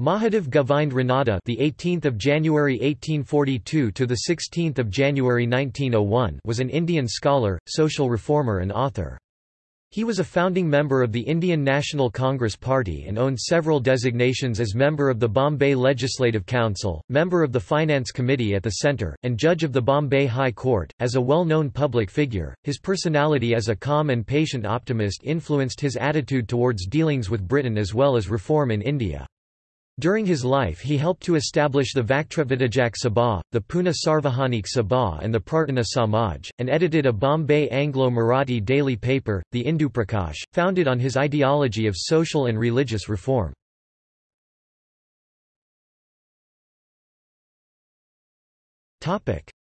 Mahadev Govind Ranade, the 18th of January 1842 to the 16th of January 1901, was an Indian scholar, social reformer and author. He was a founding member of the Indian National Congress Party and owned several designations as member of the Bombay Legislative Council, member of the Finance Committee at the Centre, and judge of the Bombay High Court. As a well-known public figure, his personality as a calm and patient optimist influenced his attitude towards dealings with Britain as well as reform in India. During his life he helped to establish the Vaktravidajak Sabha, the Pune Sarvajanik Sabha and the Prarthana Samaj, and edited a Bombay Anglo-Marathi daily paper, the Induprakash, founded on his ideology of social and religious reform.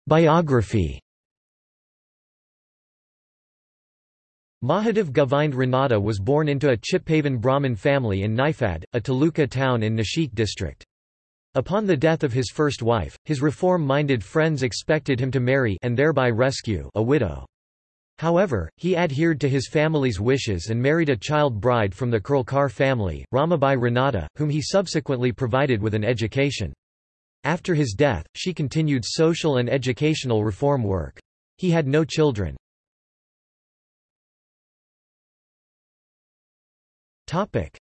Biography Mahadev Govind Ranade was born into a Chitpavan Brahmin family in Niphad, a taluka town in Nashik district. Upon the death of his first wife, his reform-minded friends expected him to marry and thereby rescue a widow. However, he adhered to his family's wishes and married a child bride from the Kurlekar family, Ramabai Ranade, whom he subsequently provided with an education. After his death, she continued social and educational reform work. He had no children.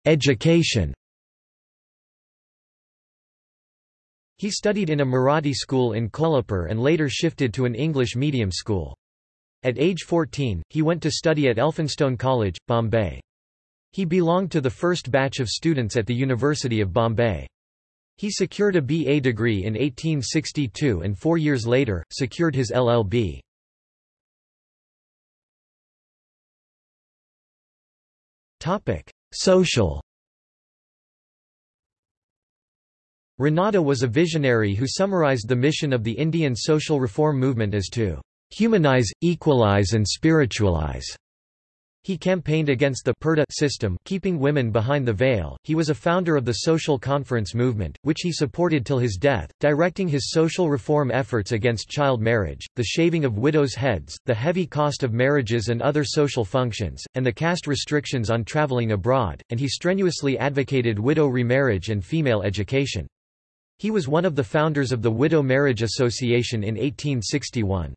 Education He studied in a Marathi school in Kolhapur and later shifted to an English medium school. At age 14, he went to study at Elphinstone College, Bombay. He belonged to the first batch of students at the University of Bombay. He secured a BA degree in 1862 and four years later, secured his LLB. Social Ranade was a visionary who summarized the mission of the Indian social reform movement as to humanize, equalize and spiritualize. He campaigned against the Purdah system keeping women behind the veil. He was a founder of the Social Conference movement, which he supported till his death, directing his social reform efforts against child marriage, the shaving of widows' heads, the heavy cost of marriages and other social functions, and the caste restrictions on traveling abroad, and he strenuously advocated widow remarriage and female education. He was one of the founders of the Widow Marriage Association in 1861.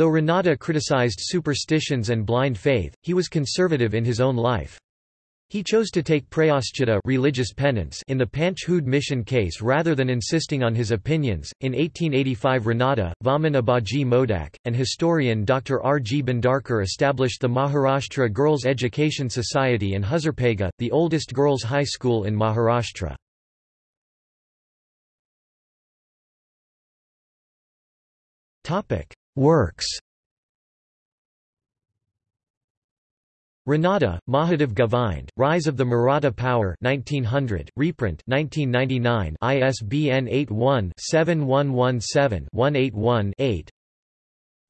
Though Ranade criticized superstitions and blind faith, he was conservative in his own life. He chose to take prayaschita religious penance in the Panchhud mission case rather than insisting on his opinions. In 1885 Ranade, Vaman Abaji Modak, and historian Dr. R. G. Bhandarkar established the Maharashtra Girls Education Society in Huzurpaga, the oldest girls' high school in Maharashtra. Works Ranade, Mahadev Govind, Rise of the Maratha Power 1900, reprint 1999 ISBN 81-7117-181-8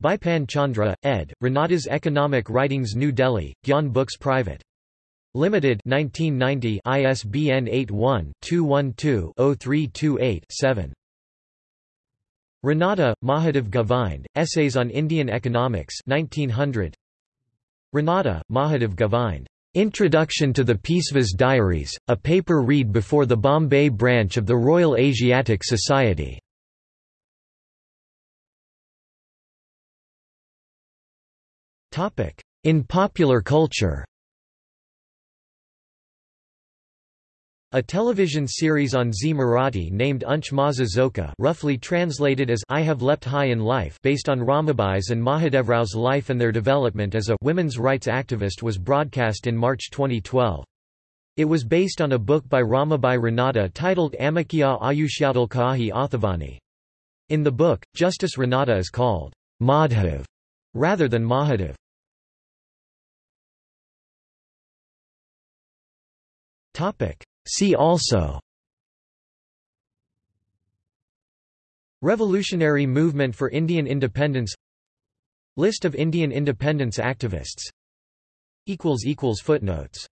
Bipan Chandra, ed., Ranade's Economic Writings New Delhi, Gyan Books Private. Limited 1990 ISBN 81-212-0328-7. Ranade, Mahadev Govind, Essays on Indian Economics 1900. Ranade, Mahadev Govind. Introduction to the Peishwa's Diaries, a paper read before the Bombay branch of the Royal Asiatic Society. In popular culture A television series on Zee Marathi named Unch Maza Zoka roughly translated as I Have Leapt High in Life based on Ramabai's and Mahadevrao's life and their development as a women's rights activist was broadcast in March 2012. It was based on a book by Ramabai Ranade titled Amikya Ayushyadalkahi Athavani. In the book, Justice Ranade is called Madhav rather than Mahadev. Topic See also. Revolutionary Movement for Indian Independence. List of Indian independence activists. Footnotes